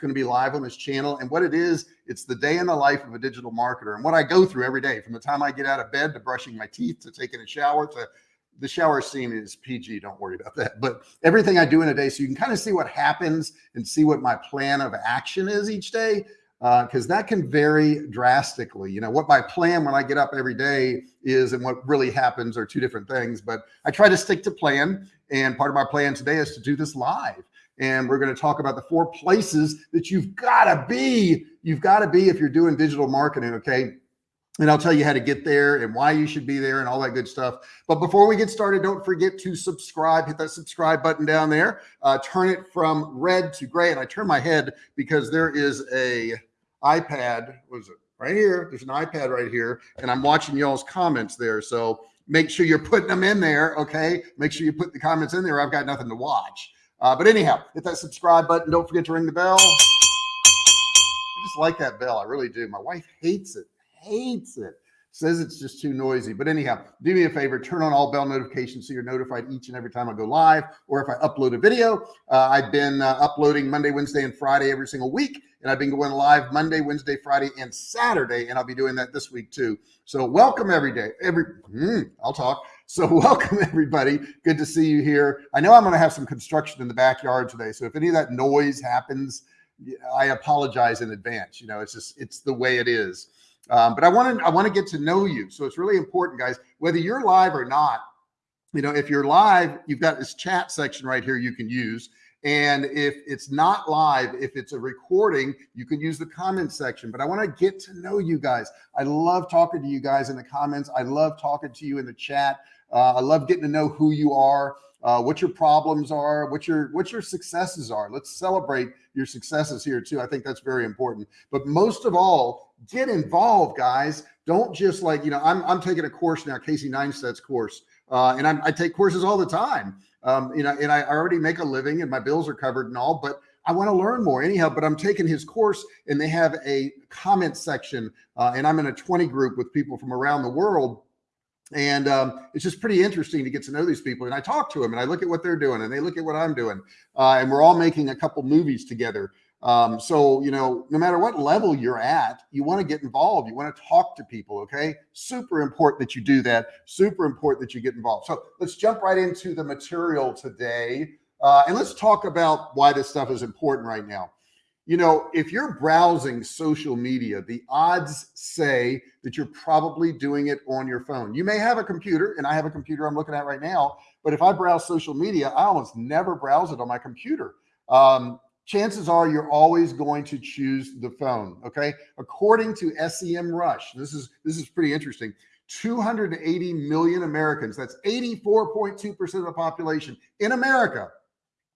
going to be live on this channel. And what it is, it's the day in the life of a digital marketer and what I go through every day from the time I get out of bed to brushing my teeth to taking a shower to the shower scene is PG. Don't worry about that. But everything I do in a day, so you can kind of see what happens and see what my plan of action is each day because uh, that can vary drastically. You know, what my plan when I get up every day is and what really happens are two different things, but I try to stick to plan. And part of my plan today is to do this live. And we're going to talk about the four places that you've got to be. You've got to be if you're doing digital marketing. Okay. And I'll tell you how to get there and why you should be there and all that good stuff. But before we get started, don't forget to subscribe, hit that subscribe button down there, uh, turn it from red to gray. And I turn my head because there is a iPad, was it right here? There's an iPad right here, and I'm watching y'all's comments there. So make sure you're putting them in there. Okay. Make sure you put the comments in there. I've got nothing to watch. Uh, but anyhow, hit that subscribe button. Don't forget to ring the bell. I just like that bell. I really do. My wife hates it, hates it says it's just too noisy. But anyhow, do me a favor, turn on all bell notifications so you're notified each and every time I go live or if I upload a video. Uh, I've been uh, uploading Monday, Wednesday, and Friday every single week. And I've been going live Monday, Wednesday, Friday, and Saturday. And I'll be doing that this week too. So welcome every day. Every, mm, I'll talk. So welcome everybody. Good to see you here. I know I'm going to have some construction in the backyard today. So if any of that noise happens, I apologize in advance. You know, it's just, it's the way it is. Um, but I want to I want to get to know you. So it's really important, guys, whether you're live or not. You know, if you're live, you've got this chat section right here you can use. And if it's not live, if it's a recording, you can use the comment section. But I want to get to know you guys. I love talking to you guys in the comments. I love talking to you in the chat. Uh, I love getting to know who you are, uh, what your problems are, what your what your successes are. Let's celebrate your successes here too. I think that's very important. But most of all, get involved, guys. Don't just like, you know, I'm, I'm taking a course now, Casey Neistat's course, uh, and I'm, I take courses all the time. Um, you know, and I already make a living and my bills are covered and all, but I want to learn more anyhow, but I'm taking his course and they have a comment section uh, and I'm in a 20 group with people from around the world. And um, it's just pretty interesting to get to know these people. And I talk to them and I look at what they're doing and they look at what I'm doing. Uh, and we're all making a couple movies together. Um, so, you know, no matter what level you're at, you want to get involved. You want to talk to people. Okay. Super important that you do that. Super important that you get involved. So let's jump right into the material today. Uh, and let's talk about why this stuff is important right now. You know, if you're browsing social media, the odds say that you're probably doing it on your phone. You may have a computer, and I have a computer I'm looking at right now. But if I browse social media, I almost never browse it on my computer. Um, chances are you're always going to choose the phone. Okay. According to SEMrush, this is, this is pretty interesting. 280 million Americans, that's 84.2% of the population in America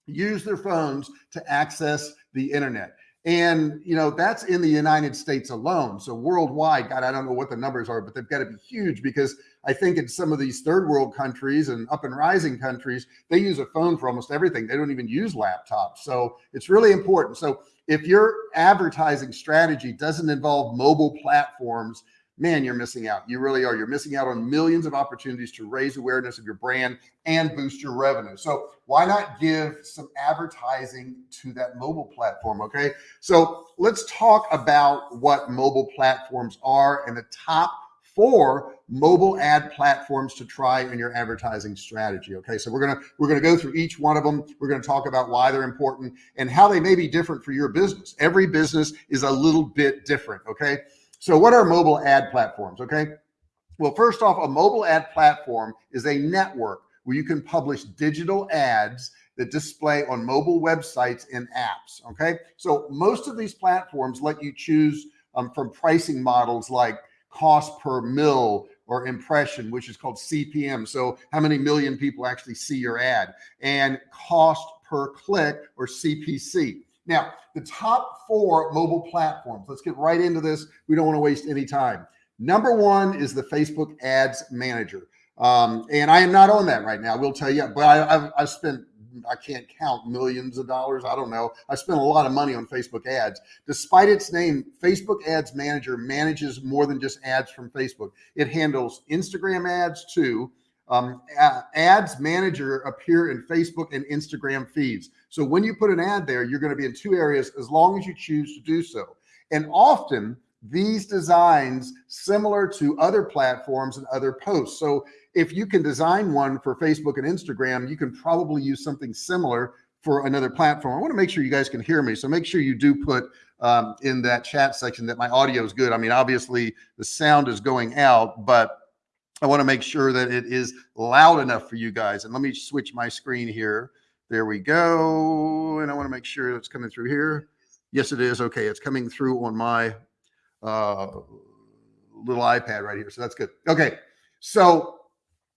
use their phones to access the internet. And, you know, that's in the United States alone. So worldwide, God, I don't know what the numbers are, but they've got to be huge because I think in some of these third world countries and up and rising countries, they use a phone for almost everything. They don't even use laptops. So it's really important. So if your advertising strategy doesn't involve mobile platforms, man, you're missing out. You really are. You're missing out on millions of opportunities to raise awareness of your brand and boost your revenue. So why not give some advertising to that mobile platform? Okay. So let's talk about what mobile platforms are and the top four mobile ad platforms to try in your advertising strategy. Okay. So we're going to, we're going to go through each one of them. We're going to talk about why they're important and how they may be different for your business. Every business is a little bit different. Okay. So what are mobile ad platforms? Okay. Well, first off, a mobile ad platform is a network where you can publish digital ads that display on mobile websites and apps. Okay. So most of these platforms let you choose um, from pricing models like cost per mill or impression, which is called CPM. So how many million people actually see your ad and cost per click or CPC. Now, the top four mobile platforms, let's get right into this. We don't want to waste any time. Number one is the Facebook ads manager. Um, and I am not on that right now. We'll tell you, but I, I've spent I can't count millions of dollars. I don't know. I spent a lot of money on Facebook ads. Despite its name, Facebook Ads Manager manages more than just ads from Facebook. It handles Instagram ads too. Um, ads Manager appear in Facebook and Instagram feeds. So when you put an ad there, you're going to be in two areas as long as you choose to do so. And often these designs similar to other platforms and other posts. So if you can design one for Facebook and Instagram, you can probably use something similar for another platform. I want to make sure you guys can hear me. So make sure you do put um, in that chat section that my audio is good. I mean, obviously the sound is going out, but I want to make sure that it is loud enough for you guys. And let me switch my screen here. There we go. And I want to make sure it's coming through here. Yes, it is. Okay. It's coming through on my uh, little iPad right here. So that's good. Okay. So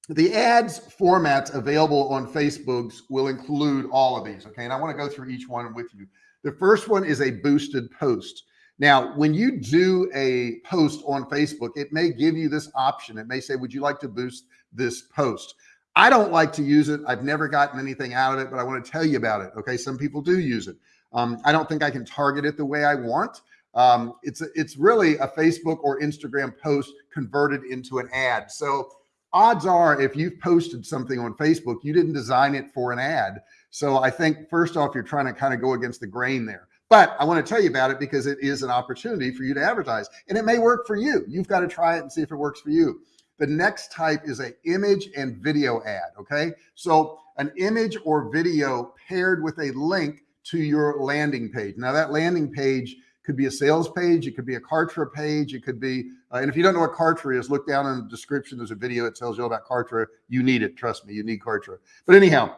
the ads formats available on Facebook's will include all of these. Okay. And I want to go through each one with you. The first one is a boosted post. Now, when you do a post on Facebook, it may give you this option. It may say, would you like to boost this post? I don't like to use it. I've never gotten anything out of it, but I want to tell you about it. Okay. Some people do use it. Um, I don't think I can target it the way I want. Um, it's, it's really a Facebook or Instagram post converted into an ad. So odds are if you've posted something on Facebook, you didn't design it for an ad. So I think first off, you're trying to kind of go against the grain there. But I want to tell you about it because it is an opportunity for you to advertise and it may work for you. You've got to try it and see if it works for you. The next type is a image and video ad. Okay. So an image or video paired with a link to your landing page. Now that landing page could be a sales page. It could be a Kartra page. It could be, uh, and if you don't know what Kartra is, look down in the description. There's a video that tells you about Kartra. You need it. Trust me, you need Kartra. But anyhow,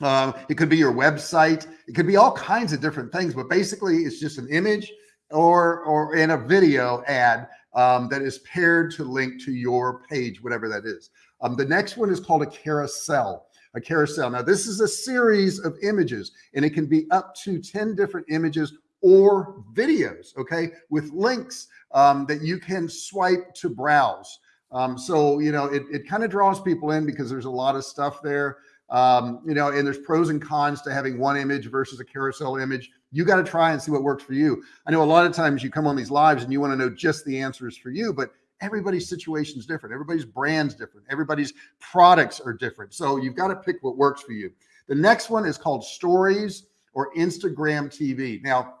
um, it could be your website. It could be all kinds of different things, but basically it's just an image or, or in a video ad um, that is paired to link to your page, whatever that is. Um, the next one is called a carousel a carousel. Now this is a series of images and it can be up to 10 different images or videos, okay, with links um, that you can swipe to browse. Um, so, you know, it, it kind of draws people in because there's a lot of stuff there. Um, you know, and there's pros and cons to having one image versus a carousel image. You got to try and see what works for you. I know a lot of times you come on these lives and you want to know just the answers for you, but everybody's situation is different. Everybody's brand's different. Everybody's products are different. So you've got to pick what works for you. The next one is called stories or Instagram TV. Now,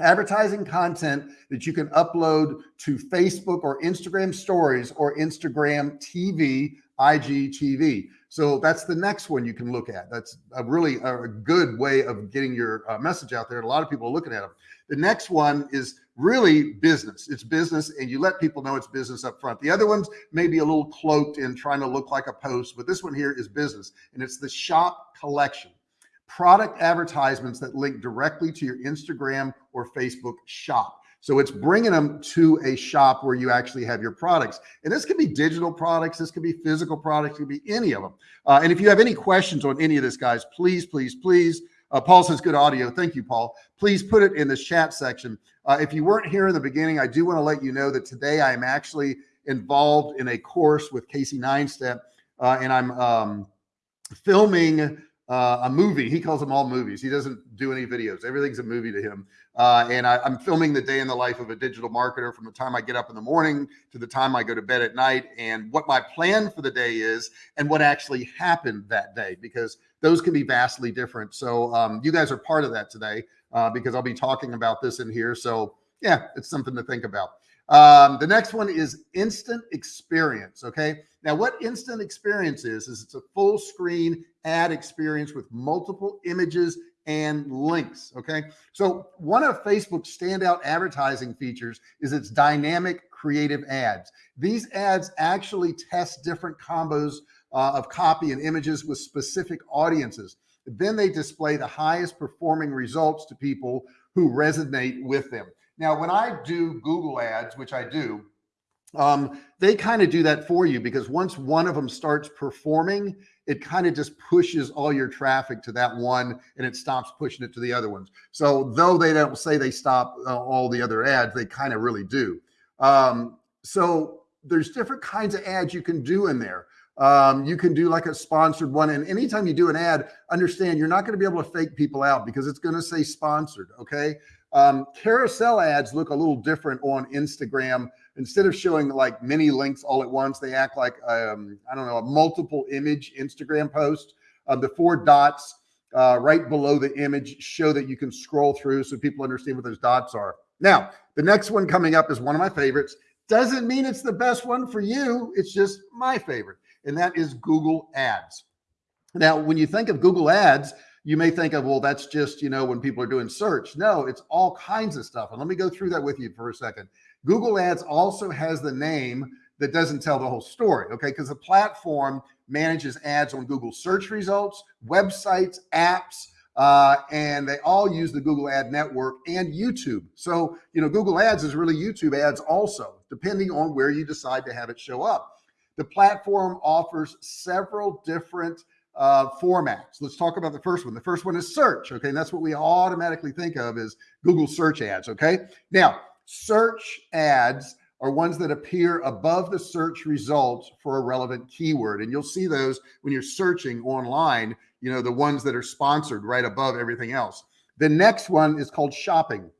advertising content that you can upload to Facebook or Instagram stories or Instagram TV, IGTV. So that's the next one you can look at. That's a really a good way of getting your uh, message out there. And a lot of people are looking at them. The next one is really business. It's business and you let people know it's business up front. The other ones may be a little cloaked in trying to look like a post, but this one here is business and it's the shop collection product advertisements that link directly to your Instagram or Facebook shop. So it's bringing them to a shop where you actually have your products. And this could be digital products. This could be physical products. It could be any of them. Uh, and if you have any questions on any of this, guys, please, please, please, uh, Paul says good audio. Thank you, Paul. Please put it in the chat section. Uh, if you weren't here in the beginning, I do want to let you know that today I am actually involved in a course with Casey Neistat, uh, and I'm um, filming uh, a movie. He calls them all movies. He doesn't do any videos. Everything's a movie to him. Uh, and I, am filming the day in the life of a digital marketer from the time I get up in the morning to the time I go to bed at night and what my plan for the day is and what actually happened that day, because those can be vastly different. So um, you guys are part of that today uh, because I'll be talking about this in here. So yeah, it's something to think about. Um, the next one is instant experience. Okay. Now what instant experience is, is it's a full screen ad experience with multiple images and links. Okay. So one of Facebook's standout advertising features is its dynamic creative ads. These ads actually test different combos uh, of copy and images with specific audiences. Then they display the highest performing results to people who resonate with them. Now, when I do Google ads, which I do, um, they kind of do that for you because once one of them starts performing, it kind of just pushes all your traffic to that one and it stops pushing it to the other ones. So though they don't say they stop uh, all the other ads, they kind of really do. Um, so there's different kinds of ads you can do in there. Um, you can do like a sponsored one. And anytime you do an ad, understand you're not going to be able to fake people out because it's going to say sponsored. Okay. Um, carousel ads look a little different on Instagram. Instead of showing like many links all at once, they act like, um, I don't know, a multiple image Instagram post. Uh, the four dots uh, right below the image show that you can scroll through so people understand what those dots are. Now, the next one coming up is one of my favorites. Doesn't mean it's the best one for you. It's just my favorite. And that is Google Ads. Now, when you think of Google Ads, you may think of, well, that's just, you know, when people are doing search. No, it's all kinds of stuff. And let me go through that with you for a second. Google Ads also has the name that doesn't tell the whole story. Okay. Because the platform manages ads on Google search results, websites, apps, uh, and they all use the Google Ad Network and YouTube. So, you know, Google Ads is really YouTube ads also, depending on where you decide to have it show up. The platform offers several different uh, formats. Let's talk about the first one. The first one is search. Okay. And that's what we automatically think of as Google search ads. Okay. Now, search ads are ones that appear above the search results for a relevant keyword. And you'll see those when you're searching online, you know, the ones that are sponsored right above everything else. The next one is called shopping.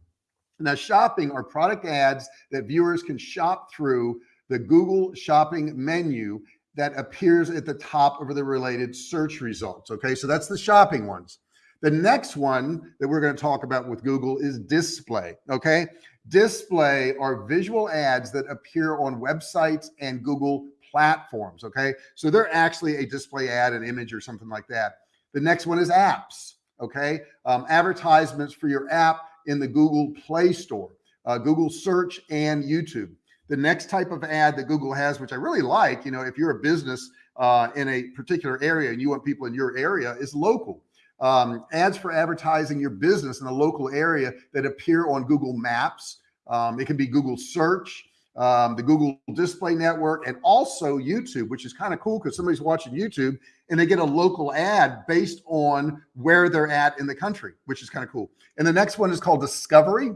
Now, shopping are product ads that viewers can shop through the Google shopping menu that appears at the top of the related search results. Okay, so that's the shopping ones. The next one that we're going to talk about with Google is display. Okay, display are visual ads that appear on websites and Google platforms. Okay, so they're actually a display ad, an image, or something like that. The next one is apps. Okay, um, advertisements for your app in the Google Play Store, uh, Google Search, and YouTube. The next type of ad that Google has, which I really like, you know, if you're a business uh, in a particular area and you want people in your area, is local. Um, ads for advertising your business in the local area that appear on Google Maps. Um, it can be Google Search, um, the Google Display Network, and also YouTube, which is kind of cool because somebody's watching YouTube and they get a local ad based on where they're at in the country, which is kind of cool. And the next one is called Discovery.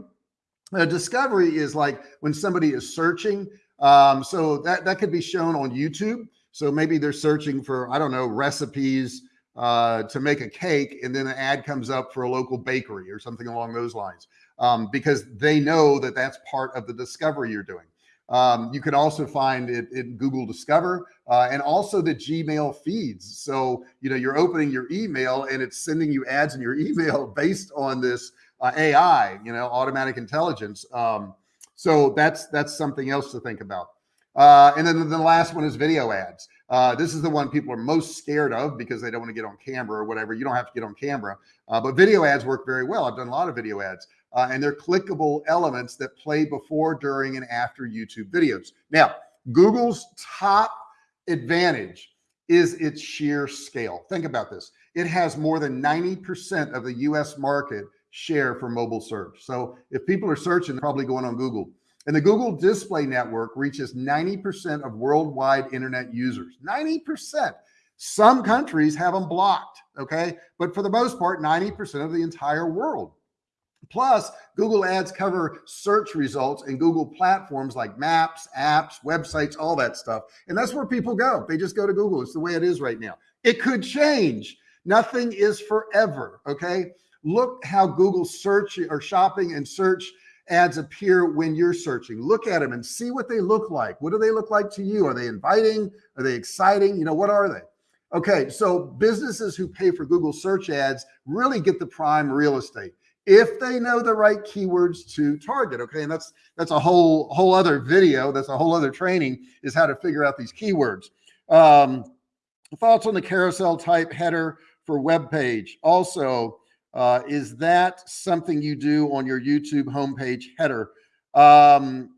Discovery is like when somebody is searching. Um, so that, that could be shown on YouTube. So maybe they're searching for, I don't know, recipes uh, to make a cake. And then an ad comes up for a local bakery or something along those lines um, because they know that that's part of the discovery you're doing. Um, you can also find it in Google Discover uh, and also the Gmail feeds. So, you know, you're opening your email and it's sending you ads in your email based on this uh, AI, you know, automatic intelligence. Um, so that's that's something else to think about. Uh, and then the last one is video ads. Uh, this is the one people are most scared of because they don't want to get on camera or whatever. You don't have to get on camera, uh, but video ads work very well. I've done a lot of video ads, uh, and they're clickable elements that play before, during, and after YouTube videos. Now, Google's top advantage is its sheer scale. Think about this. It has more than 90% of the US market share for mobile search. So if people are searching, they're probably going on Google. And the Google Display Network reaches 90% of worldwide internet users. 90%. Some countries have them blocked, okay? But for the most part, 90% of the entire world. Plus, Google Ads cover search results in Google platforms like maps, apps, websites, all that stuff. And that's where people go. They just go to Google. It's the way it is right now. It could change. Nothing is forever, okay? Look how Google search or shopping and search ads appear when you're searching. Look at them and see what they look like. What do they look like to you? Are they inviting? Are they exciting? You know, what are they? Okay, so businesses who pay for Google search ads really get the prime real estate if they know the right keywords to target. Okay, and that's that's a whole whole other video. That's a whole other training is how to figure out these keywords. Um, thoughts on the carousel type header for web page. Also, uh, is that something you do on your YouTube homepage header? Um,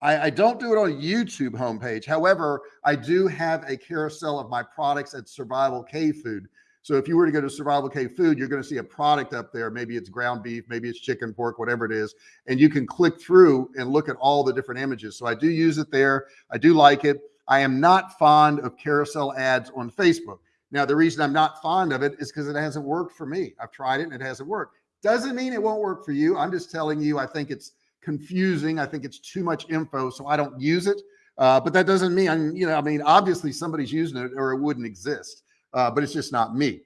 I, I, don't do it on YouTube homepage. However, I do have a carousel of my products at Survival K Food. So if you were to go to Survival K Food, you're going to see a product up there. Maybe it's ground beef, maybe it's chicken, pork, whatever it is. And you can click through and look at all the different images. So I do use it there. I do like it. I am not fond of carousel ads on Facebook. Now, the reason I'm not fond of it is because it hasn't worked for me. I've tried it and it hasn't worked. Doesn't mean it won't work for you. I'm just telling you, I think it's confusing. I think it's too much info, so I don't use it. Uh, but that doesn't mean, I'm, you know, I mean, obviously somebody's using it or it wouldn't exist, uh, but it's just not me.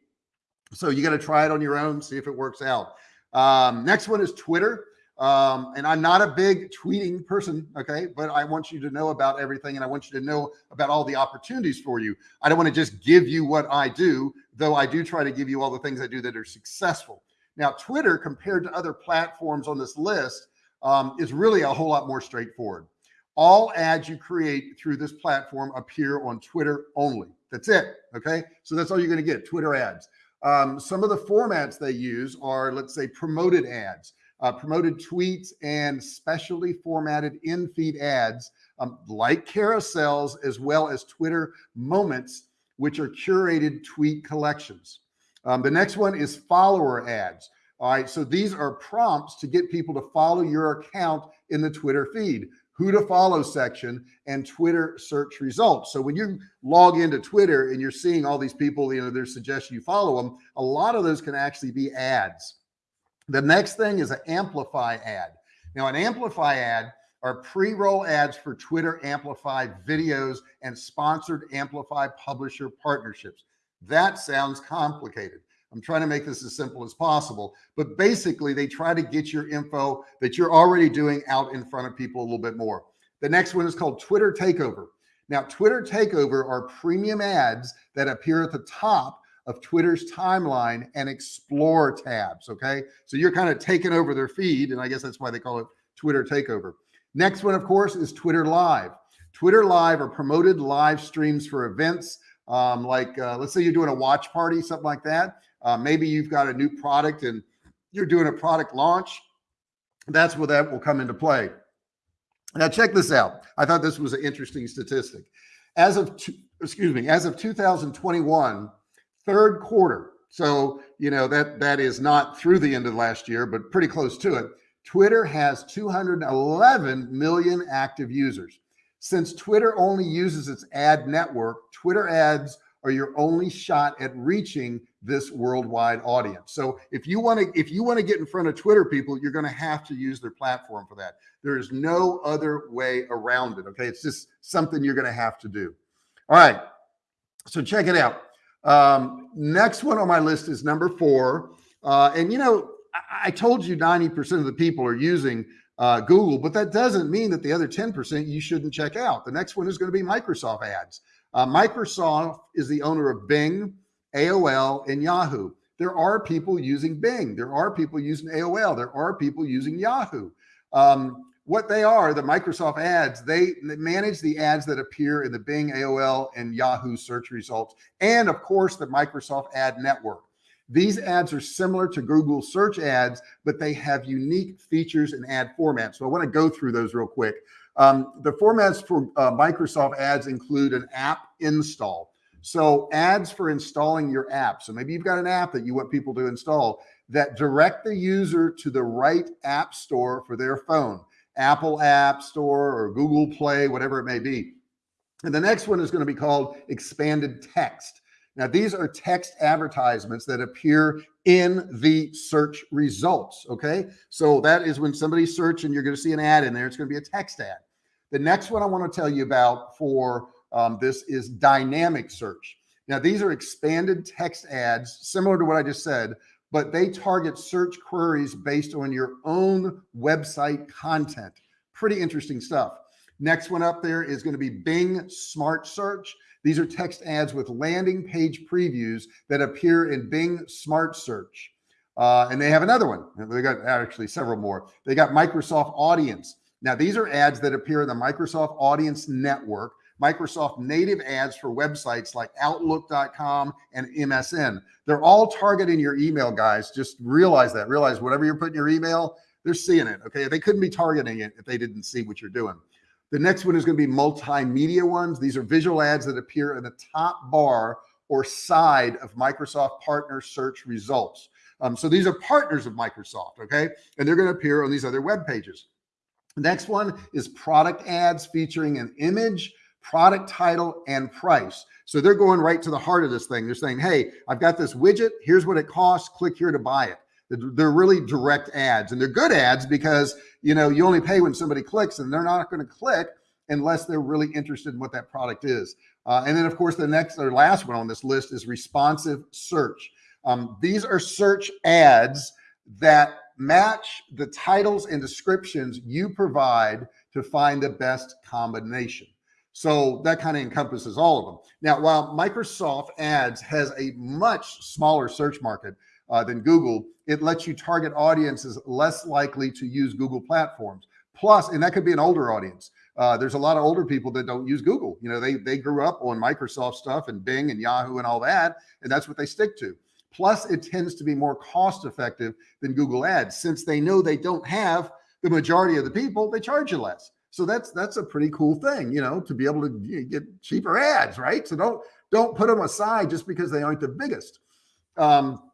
So you got to try it on your own, see if it works out. Um, next one is Twitter. Um, and I'm not a big tweeting person, okay, but I want you to know about everything and I want you to know about all the opportunities for you. I don't want to just give you what I do, though I do try to give you all the things I do that are successful. Now, Twitter, compared to other platforms on this list, um, is really a whole lot more straightforward. All ads you create through this platform appear on Twitter only. That's it. Okay. So that's all you're going to get Twitter ads. Um, some of the formats they use are, let's say, promoted ads uh, promoted tweets and specially formatted in-feed ads um, like carousels, as well as Twitter moments, which are curated tweet collections. Um, the next one is follower ads. All right, so these are prompts to get people to follow your account in the Twitter feed, who to follow section and Twitter search results. So when you log into Twitter and you're seeing all these people, you know, their suggestion you follow them, a lot of those can actually be ads. The next thing is an amplify ad. Now an amplify ad are pre-roll ads for Twitter Amplify videos and sponsored Amplify publisher partnerships. That sounds complicated. I'm trying to make this as simple as possible, but basically they try to get your info that you're already doing out in front of people a little bit more. The next one is called Twitter Takeover. Now, Twitter Takeover are premium ads that appear at the top of Twitter's timeline and explore tabs. Okay. So you're kind of taking over their feed. And I guess that's why they call it Twitter takeover. Next one, of course, is Twitter live. Twitter live are promoted live streams for events. Um, like, uh, let's say you're doing a watch party, something like that. Uh, maybe you've got a new product and you're doing a product launch. That's where that will come into play. Now check this out. I thought this was an interesting statistic. As of, excuse me, as of 2021, third quarter. So, you know, that, that is not through the end of last year, but pretty close to it. Twitter has 211 million active users. Since Twitter only uses its ad network, Twitter ads are your only shot at reaching this worldwide audience. So if you want to, if you want to get in front of Twitter people, you're going to have to use their platform for that. There is no other way around it. Okay. It's just something you're going to have to do. All right. So check it out. Um, next one on my list is number four. Uh, and you know, I, I told you 90% of the people are using uh, Google, but that doesn't mean that the other 10% you shouldn't check out. The next one is going to be Microsoft ads. Uh, Microsoft is the owner of Bing, AOL, and Yahoo. There are people using Bing. There are people using AOL. There are people using Yahoo. Um, what they are, the Microsoft ads, they, manage the ads that appear in the Bing, AOL, and Yahoo search results, and of course, the Microsoft ad network. These ads are similar to Google search ads, but they have unique features and ad formats. So I want to go through those real quick. Um, the formats for uh, Microsoft ads include an app install. So ads for installing your app. So maybe you've got an app that you want people to install that direct the user to the right app store for their phone. Apple App Store or Google Play, whatever it may be. And the next one is going to be called expanded text. Now, these are text advertisements that appear in the search results. Okay. So that is when somebody somebody's searching, you're going to see an ad in there. It's going to be a text ad. The next one I want to tell you about for um, this is dynamic search. Now, these are expanded text ads, similar to what I just said, but they target search queries based on your own website content. Pretty interesting stuff. Next one up there is going to be Bing Smart Search. These are text ads with landing page previews that appear in Bing Smart Search. Uh, and they have another one. They got actually several more. They got Microsoft Audience. Now, these are ads that appear in the Microsoft Audience Network Microsoft native ads for websites like outlook.com and MSN. They're all targeting your email guys. Just realize that, realize whatever you're putting your email, they're seeing it. Okay. They couldn't be targeting it if they didn't see what you're doing. The next one is going to be multimedia ones. These are visual ads that appear in the top bar or side of Microsoft partner search results. Um, so these are partners of Microsoft. Okay. And they're going to appear on these other web pages. next one is product ads featuring an image product title and price. So they're going right to the heart of this thing. They're saying, Hey, I've got this widget. Here's what it costs. Click here to buy it. They're really direct ads and they're good ads because, you know, you only pay when somebody clicks and they're not going to click unless they're really interested in what that product is. Uh, and then of course, the next or last one on this list is responsive search. Um, these are search ads that match the titles and descriptions you provide to find the best combination. So that kind of encompasses all of them. Now, while Microsoft Ads has a much smaller search market uh, than Google, it lets you target audiences less likely to use Google platforms. Plus, and that could be an older audience. Uh, there's a lot of older people that don't use Google. You know, they they grew up on Microsoft stuff and Bing and Yahoo and all that, and that's what they stick to. Plus, it tends to be more cost effective than Google Ads since they know they don't have the majority of the people. They charge you less. So that's that's a pretty cool thing, you know, to be able to get cheaper ads, right? So don't don't put them aside just because they aren't the biggest. Um,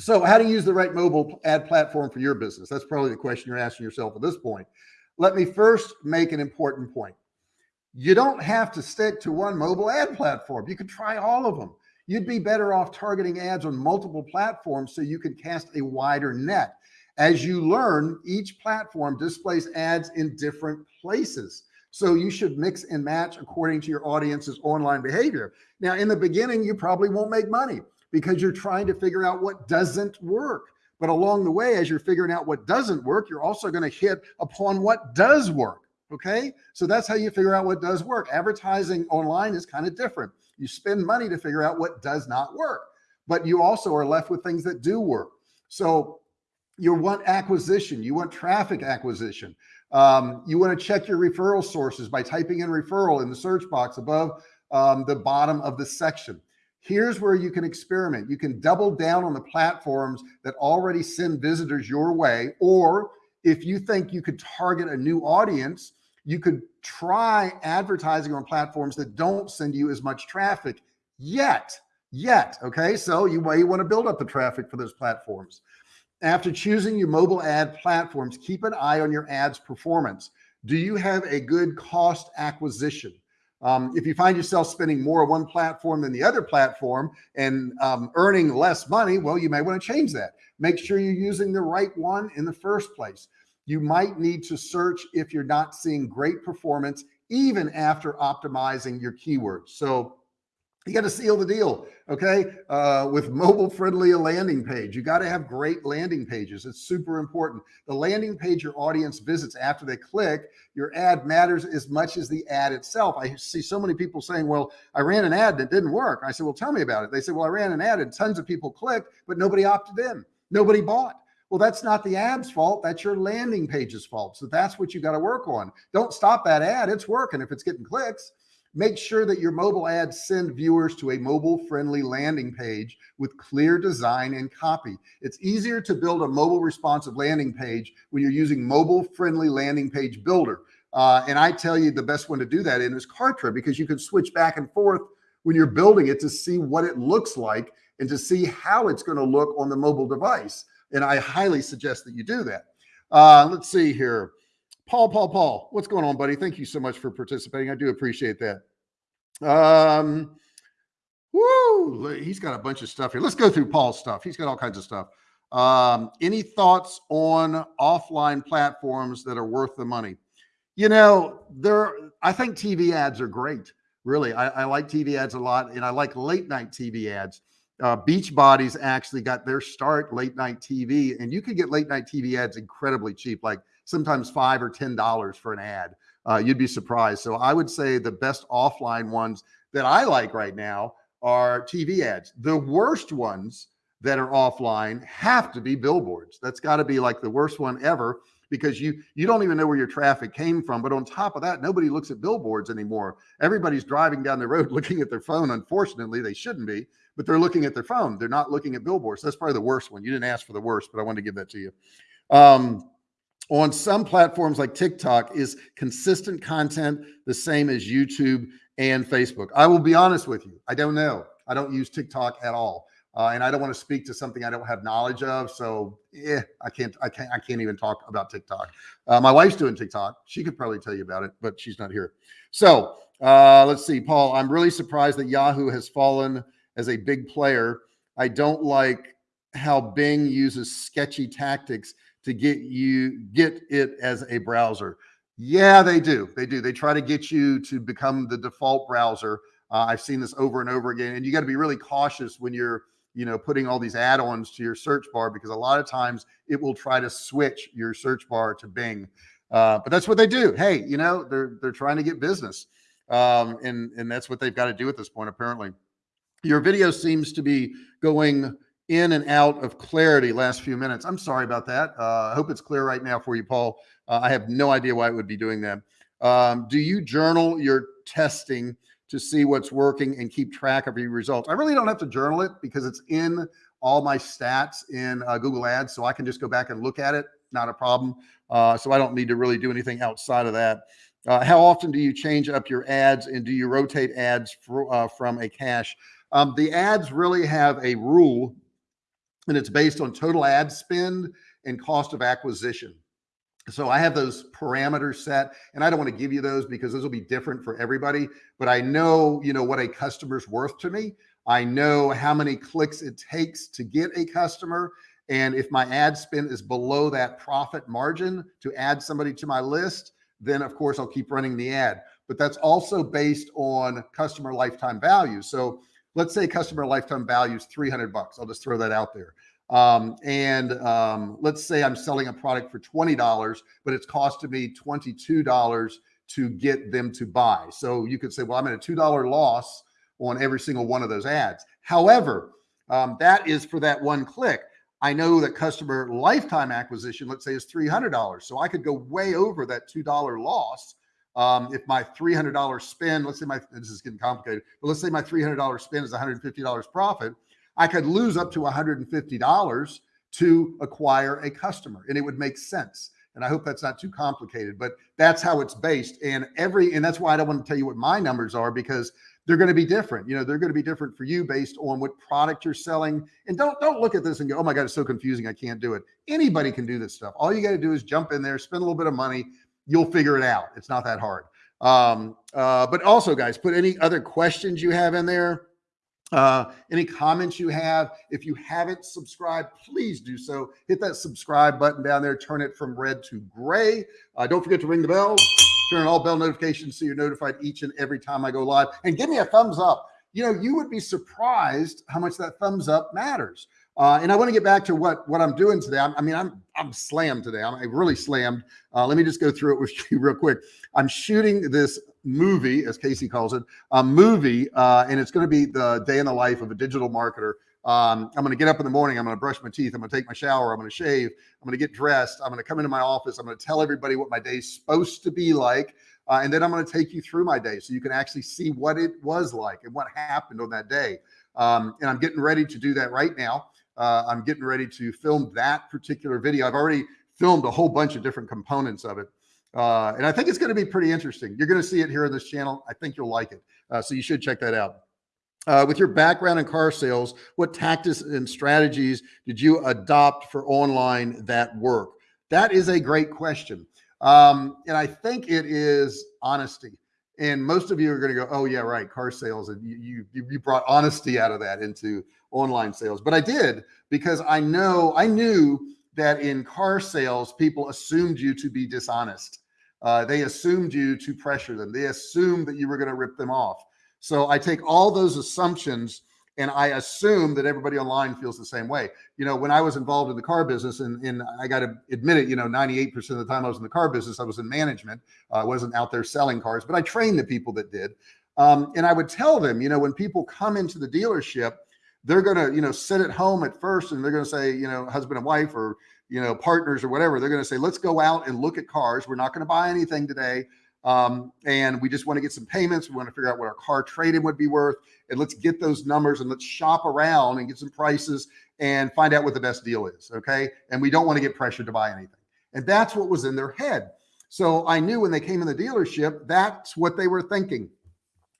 so how to use the right mobile ad platform for your business? That's probably the question you're asking yourself at this point. Let me first make an important point. You don't have to stick to one mobile ad platform. You can try all of them. You'd be better off targeting ads on multiple platforms so you can cast a wider net. As you learn, each platform displays ads in different places. So you should mix and match according to your audience's online behavior. Now, in the beginning, you probably won't make money because you're trying to figure out what doesn't work. But along the way, as you're figuring out what doesn't work, you're also going to hit upon what does work. Okay. So that's how you figure out what does work. Advertising online is kind of different. You spend money to figure out what does not work, but you also are left with things that do work. So you want acquisition, you want traffic acquisition. Um, you want to check your referral sources by typing in referral in the search box above um, the bottom of the section. Here's where you can experiment. You can double down on the platforms that already send visitors your way. Or if you think you could target a new audience, you could try advertising on platforms that don't send you as much traffic yet, yet. Okay. So you may want to build up the traffic for those platforms. After choosing your mobile ad platforms, keep an eye on your ads performance. Do you have a good cost acquisition? Um, if you find yourself spending more on one platform than the other platform and um, earning less money, well, you may want to change that. Make sure you're using the right one in the first place. You might need to search if you're not seeing great performance, even after optimizing your keywords. So you got to seal the deal. Okay. Uh, with mobile friendly a landing page, you got to have great landing pages. It's super important. The landing page your audience visits after they click your ad matters as much as the ad itself. I see so many people saying, well, I ran an ad that didn't work. I said, well, tell me about it. They said, well, I ran an ad and tons of people clicked, but nobody opted in. Nobody bought. Well, that's not the ad's fault. That's your landing page's fault. So that's what you got to work on. Don't stop that ad. It's working if it's getting clicks. Make sure that your mobile ads send viewers to a mobile friendly landing page with clear design and copy. It's easier to build a mobile responsive landing page when you're using mobile friendly landing page builder. Uh, and I tell you the best one to do that in is Kartra because you can switch back and forth when you're building it to see what it looks like and to see how it's going to look on the mobile device. And I highly suggest that you do that. Uh, let's see here. Paul, Paul, Paul, what's going on, buddy? Thank you so much for participating. I do appreciate that. Um, woo, he's got a bunch of stuff here. Let's go through Paul's stuff. He's got all kinds of stuff. Um, any thoughts on offline platforms that are worth the money? You know, there, I think TV ads are great. Really, I, I like TV ads a lot, and I like late night TV ads. Uh, Beachbody's actually got their start late night TV, and you can get late night TV ads incredibly cheap, like sometimes five or ten dollars for an ad. Uh, you'd be surprised. So I would say the best offline ones that I like right now are TV ads. The worst ones that are offline have to be billboards. That's got to be like the worst one ever because you you don't even know where your traffic came from. But on top of that, nobody looks at billboards anymore. Everybody's driving down the road looking at their phone. Unfortunately, they shouldn't be, but they're looking at their phone. They're not looking at billboards. That's probably the worst one. You didn't ask for the worst, but I wanted to give that to you. Um, on some platforms like TikTok is consistent content the same as YouTube and Facebook? I will be honest with you. I don't know. I don't use TikTok at all. Uh, and I don't want to speak to something I don't have knowledge of. So yeah, I can't, I can't, I can't even talk about TikTok. Uh, my wife's doing TikTok. She could probably tell you about it, but she's not here. So uh, let's see, Paul, I'm really surprised that Yahoo has fallen as a big player. I don't like how Bing uses sketchy tactics to get you get it as a browser. Yeah, they do. They do. They try to get you to become the default browser. Uh, I've seen this over and over again, and you got to be really cautious when you're you know, putting all these add-ons to your search bar because a lot of times it will try to switch your search bar to Bing. Uh, but that's what they do. Hey, you know, they're they're trying to get business. Um, and and that's what they've got to do at this point, apparently. Your video seems to be going in and out of clarity last few minutes. I'm sorry about that. Uh, I hope it's clear right now for you, Paul. Uh, I have no idea why it would be doing that. Um, do you journal your testing to see what's working and keep track of your results? I really don't have to journal it because it's in all my stats in uh, Google Ads. So I can just go back and look at it. Not a problem. Uh, so I don't need to really do anything outside of that. Uh, how often do you change up your ads and do you rotate ads for, uh, from a cache? Um, the ads really have a rule and it's based on total ad spend and cost of acquisition. So I have those parameters set and I don't want to give you those because those will be different for everybody, but I know, you know, what a customer's worth to me. I know how many clicks it takes to get a customer. And if my ad spend is below that profit margin to add somebody to my list, then of course I'll keep running the ad. But that's also based on customer lifetime value. So let's say customer lifetime value is 300 bucks. I'll just throw that out there. Um, and um, let's say I'm selling a product for $20, but it's costing me $22 to get them to buy. So you could say, well, I'm at a $2 loss on every single one of those ads. However, um, that is for that one click. I know that customer lifetime acquisition, let's say is $300. So I could go way over that $2 loss. Um, if my $300 spend, let's say my, this is getting complicated, but let's say my $300 spend is $150 profit. I could lose up to $150 to acquire a customer and it would make sense. And I hope that's not too complicated, but that's how it's based. And every, and that's why I don't want to tell you what my numbers are because they're going to be different. You know, they're going to be different for you based on what product you're selling. And don't don't look at this and go, oh my God, it's so confusing. I can't do it. Anybody can do this stuff. All you got to do is jump in there, spend a little bit of money. You'll figure it out. It's not that hard. Um, uh, but also, guys, put any other questions you have in there. Uh, any comments you have, if you haven't subscribed, please do so. Hit that subscribe button down there, turn it from red to gray. Uh, don't forget to ring the bell turn on all bell notifications so you're notified each and every time I go live and give me a thumbs up. You know, you would be surprised how much that thumbs up matters. Uh, and I want to get back to what what I'm doing today. I'm, i mean, I'm I'm slammed today. I'm really slammed. Uh, let me just go through it with you real quick. I'm shooting this movie, as Casey calls it, a movie, uh, and it's going to be the day in the life of a digital marketer. Um, I'm going to get up in the morning. I'm going to brush my teeth. I'm going to take my shower. I'm going to shave. I'm going to get dressed. I'm going to come into my office. I'm going to tell everybody what my day's supposed to be like. Uh, and then I'm going to take you through my day so you can actually see what it was like and what happened on that day. Um, and I'm getting ready to do that right now. Uh, I'm getting ready to film that particular video. I've already filmed a whole bunch of different components of it. Uh, and I think it's going to be pretty interesting. You're going to see it here on this channel. I think you'll like it. Uh, so you should check that out. Uh, with your background in car sales, what tactics and strategies did you adopt for online that work? That is a great question. Um, and I think it is honesty. And most of you are going to go, oh yeah, right. Car sales. And you, you, you brought honesty out of that into online sales, but I did because I know, I knew that in car sales, people assumed you to be dishonest. Uh, they assumed you to pressure them. They assumed that you were going to rip them off. So I take all those assumptions and I assume that everybody online feels the same way. You know, when I was involved in the car business and, and I got to admit it, you know, 98% of the time I was in the car business, I was in management. Uh, I wasn't out there selling cars, but I trained the people that did. Um, and I would tell them, you know, when people come into the dealership, they're going to, you know, sit at home at first and they're going to say, you know, husband and wife or, you know, partners or whatever. They're going to say, let's go out and look at cars. We're not going to buy anything today. Um, and we just want to get some payments. We want to figure out what our car trade-in would be worth. And let's get those numbers and let's shop around and get some prices and find out what the best deal is. Okay. And we don't want to get pressured to buy anything. And that's what was in their head. So I knew when they came in the dealership, that's what they were thinking.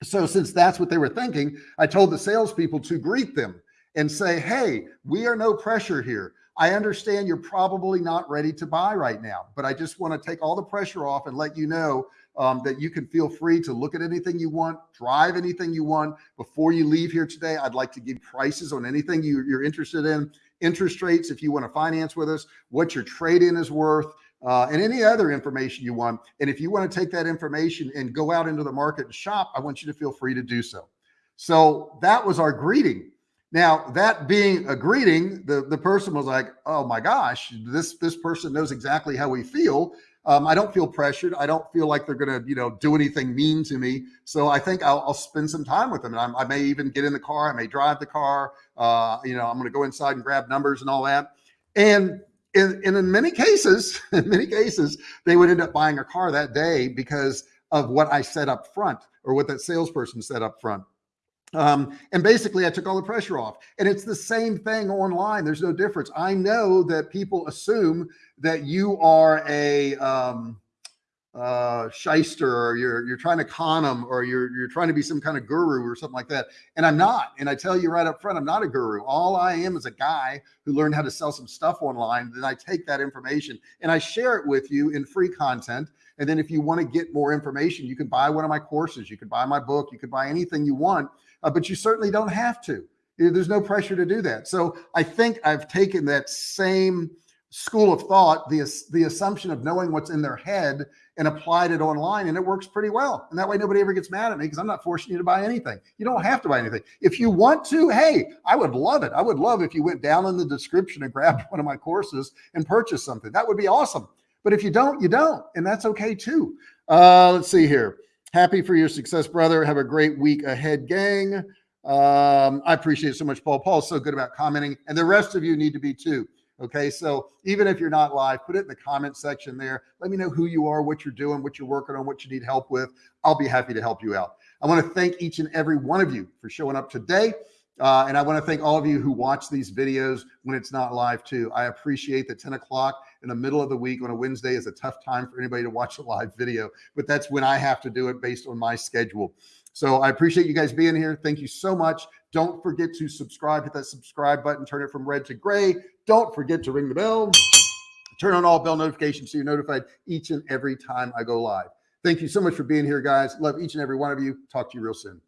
So since that's what they were thinking, I told the salespeople to greet them and say, Hey, we are no pressure here. I understand you're probably not ready to buy right now, but I just want to take all the pressure off and let you know um, that you can feel free to look at anything you want, drive anything you want. Before you leave here today, I'd like to give prices on anything you, you're interested in, interest rates if you want to finance with us, what your trade-in is worth, uh, and any other information you want. And if you want to take that information and go out into the market and shop, I want you to feel free to do so. So that was our greeting. Now that being a greeting, the, the person was like, oh my gosh, this, this person knows exactly how we feel. Um, I don't feel pressured. I don't feel like they're going to, you know, do anything mean to me. So I think I'll, I'll spend some time with them. And I'm, i may even get in the car. I may drive the car. Uh, you know, I'm going to go inside and grab numbers and all that. And in, and in many cases, in many cases, they would end up buying a car that day because of what I said up front or what that salesperson said up front. Um, and basically I took all the pressure off and it's the same thing online. There's no difference. I know that people assume that you are a, um, uh, shyster or you're, you're trying to con them or you're, you're trying to be some kind of guru or something like that. And I'm not. And I tell you right up front, I'm not a guru. All I am is a guy who learned how to sell some stuff online. Then I take that information and I share it with you in free content. And then if you want to get more information, you can buy one of my courses. You can buy my book. You can buy anything you want, uh, but you certainly don't have to. There's no pressure to do that. So I think I've taken that same school of thought, the, the assumption of knowing what's in their head and applied it online and it works pretty well. And that way nobody ever gets mad at me because I'm not forcing you to buy anything. You don't have to buy anything. If you want to, hey, I would love it. I would love if you went down in the description and grabbed one of my courses and purchased something. That would be awesome. But if you don't, you don't. And that's okay too. Uh, let's see here. Happy for your success, brother. Have a great week ahead, gang. Um, I appreciate it so much, Paul. Paul's so good about commenting and the rest of you need to be too. Okay. So even if you're not live, put it in the comment section there. Let me know who you are, what you're doing, what you're working on, what you need help with. I'll be happy to help you out. I want to thank each and every one of you for showing up today. Uh, and I want to thank all of you who watch these videos when it's not live too. I appreciate that 10 o'clock in the middle of the week on a Wednesday is a tough time for anybody to watch a live video, but that's when I have to do it based on my schedule. So I appreciate you guys being here. Thank you so much. Don't forget to subscribe, hit that subscribe button, turn it from red to gray. Don't forget to ring the bell, turn on all bell notifications so you're notified each and every time I go live. Thank you so much for being here, guys. Love each and every one of you. Talk to you real soon.